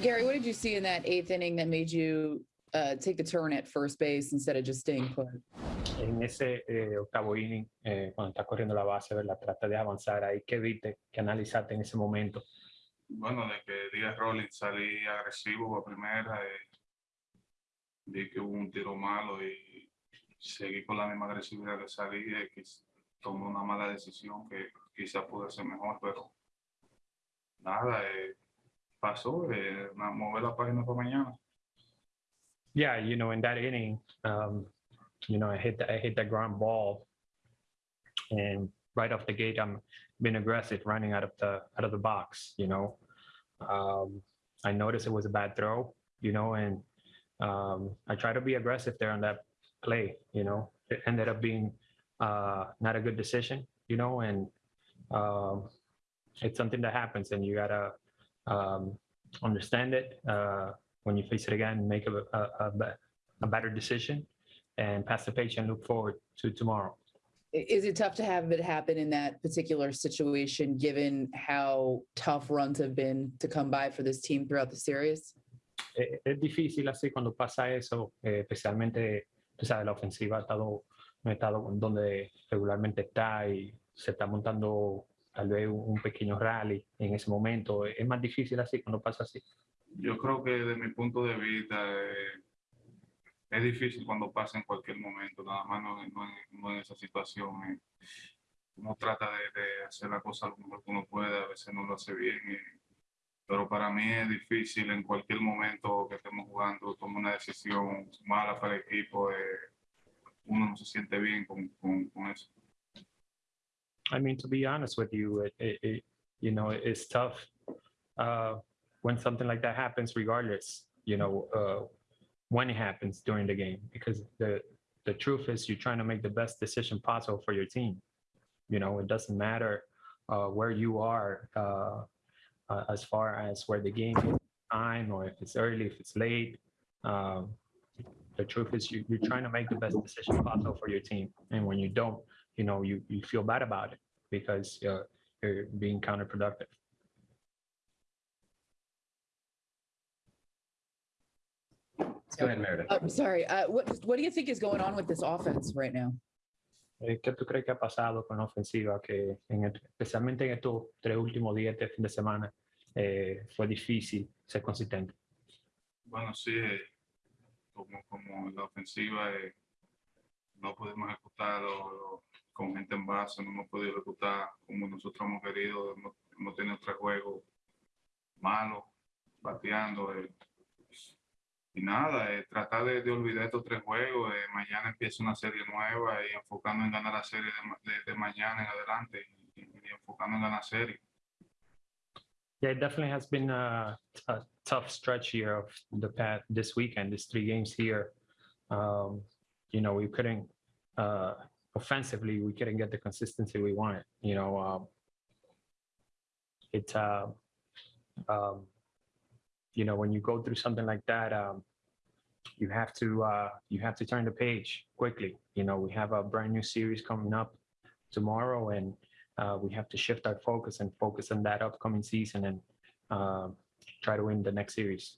Gary, what did you see in that eighth inning that made you uh, take the turn at first base instead of just staying put? En ese eh, octavo inning, eh, cuando está corriendo la base, ¿verdad? Trata de avanzar ahí. ¿Qué viste? ¿Qué analizaste en ese momento? Bueno, de que Díaz Rollins salí agresivo a primera, eh, vi que hubo un tiro malo y seguí con la misma agresividad que salí, eh, que tomé una mala decisión que quizás pudo ser mejor, pero nada, eh, pasó, eh, mover la página para mañana. Yeah, you know, in that inning, um, you know, I hit the, I hit that ground ball, and right off the gate, I'm being aggressive, running out of the out of the box. You know, um, I noticed it was a bad throw. You know, and um, I try to be aggressive there on that play. You know, it ended up being uh, not a good decision. You know, and um, it's something that happens, and you gotta um, understand it. Uh, when you face it again, make a, a, a, a better decision and pass the page and look forward to tomorrow. Is it tough to have it happen in that particular situation, given how tough runs have been to come by for this team throughout the series? Es difícil así cuando pasa eso, eh, especialmente, tú sabes, la ofensiva ha estado, ha estado donde regularmente está y se está montando tal vez un pequeño rally en ese momento. Es más difícil así cuando pasa así. Yo creo que desde mi punto de vista eh, es difícil cuando pasa en cualquier momento, nada más no, no no en esa situación. eh. Uno trata de, de hacer la cosa lo mejor que uno puede, a veces no lo hace bien, eh, pero para mí es difícil en cualquier momento que estemos jugando, tomar una decisión mala para el equipo, eh, uno no se siente bien con, con, con eso. I mean, to be honest with you, it, it, it you know, it's tough uh, when something like that happens, regardless, you know, uh, when it happens during the game, because the the truth is you're trying to make the best decision possible for your team. You know, it doesn't matter uh, where you are uh, uh, as far as where the game is time or if it's early, if it's late. Um, the truth is you, you're trying to make the best decision possible for your team, and when you don't, you know you, you feel bad about it because uh, you're being counterproductive Go ahead, Meredith. I'm sorry. Uh, what What do you think is going on with this offense right now? Eh, ¿qué tú crees que ha pasado con la ofensiva que en el- especialmente en estos tres últimos días de fin de semana eh, fue difícil ser consistente Bueno, sí, como, como la ofensiva eh, no pudimos ejecutar lo- lo- con gente en base, no hemos podido ejecutar como nosotros hemos querido, hemos, hemos tenido tres juegos malos, bateando. eh. y nada, eh, tratar de, de olvidar estos tres juegos, eh, mañana empieza una serie nueva y enfocando en ganar la serie de, de- de mañana en adelante y, y enfocando en ganar serie. yeah it definitely has been a, a tough stretch here of the past this weekend these three games here um, you know we couldn't uh, offensively we couldn't get the consistency we wanted you know um, it's uh, um, you know when you go through something like that um, you have to uh, you have to turn the page quickly. You know we have a brand new series coming up tomorrow and uh, we have to shift our focus and focus on that upcoming season and um, try to win the next series